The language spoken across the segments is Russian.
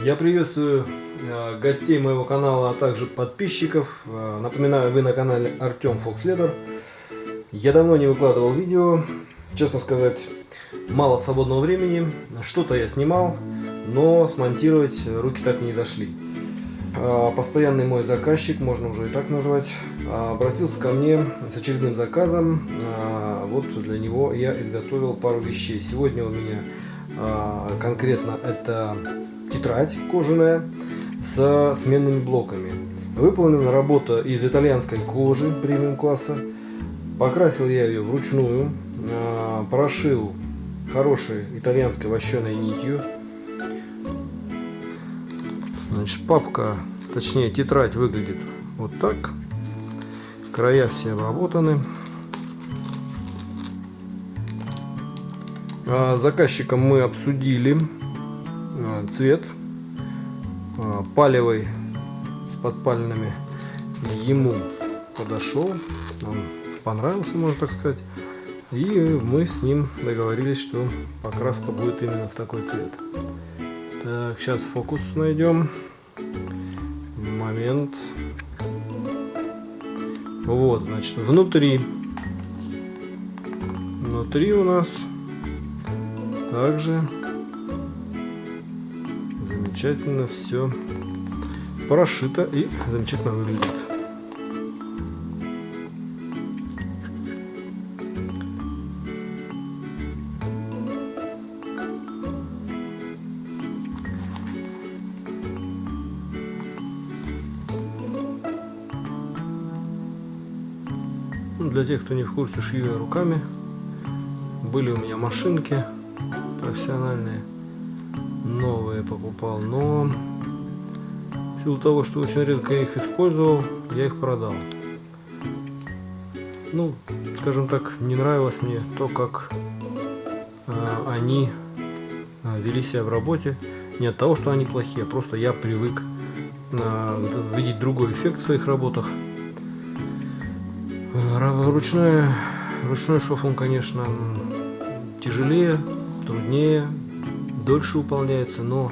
Я приветствую э, гостей моего канала, а также подписчиков. Э, Напоминаю, вы на канале Артем Фокследер. Я давно не выкладывал видео, честно сказать, мало свободного времени. Что-то я снимал, но смонтировать руки так и не дошли. Э, Постоянный мой заказчик, можно уже и так назвать, обратился ко мне с очередным заказом. Вот для него я изготовил пару вещей. Сегодня у меня конкретно это тетрадь кожаная со сменными блоками. Выполнена работа из итальянской кожи премиум класса. Покрасил я ее вручную, э, прошил хорошей итальянской вощеной нитью. Значит, папка, точнее тетрадь выглядит вот так. Края все обработаны. А, Заказчиком мы обсудили а, цвет а, палевый с подпальными ему подошел, он понравился, можно так сказать. И мы с ним договорились, что покраска будет именно в такой цвет. Так, сейчас фокус найдем. Момент. Вот, значит, внутри. Внутри у нас также замечательно все прошито и замечательно выглядит. Ну, для тех, кто не в курсе, шью я руками. Были у меня машинки профессиональные, новые покупал, но в силу того, что очень редко их использовал, я их продал. Ну, скажем так, не нравилось мне то, как э, они э, вели себя в работе. Не от того, что они плохие, а просто я привык э, видеть другой эффект в своих работах. Ручной, ручной шов, он, конечно, тяжелее, труднее, дольше выполняется, но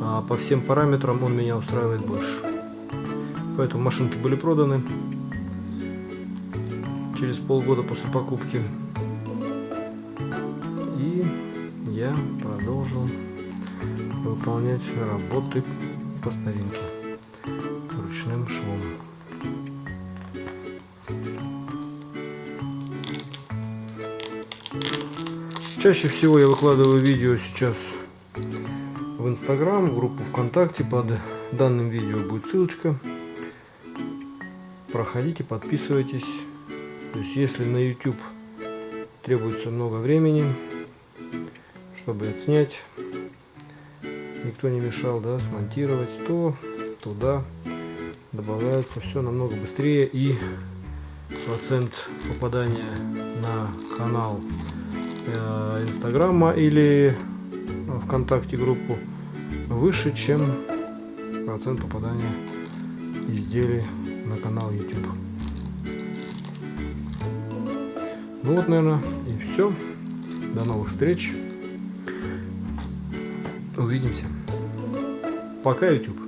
а, по всем параметрам он меня устраивает больше. Поэтому машинки были проданы через полгода после покупки. И я продолжил выполнять работы по старинке ручным швом. Чаще всего я выкладываю видео сейчас в Инстаграм, в группу ВКонтакте. Под данным видео будет ссылочка. Проходите, подписывайтесь. То есть, если на YouTube требуется много времени, чтобы отснять, никто не мешал, да, смонтировать, то туда добавляется все намного быстрее и процент попадания на канал инстаграма или вконтакте группу выше чем процент попадания изделий на канал youtube. Ну вот наверное и все до новых встреч. Увидимся. Пока youtube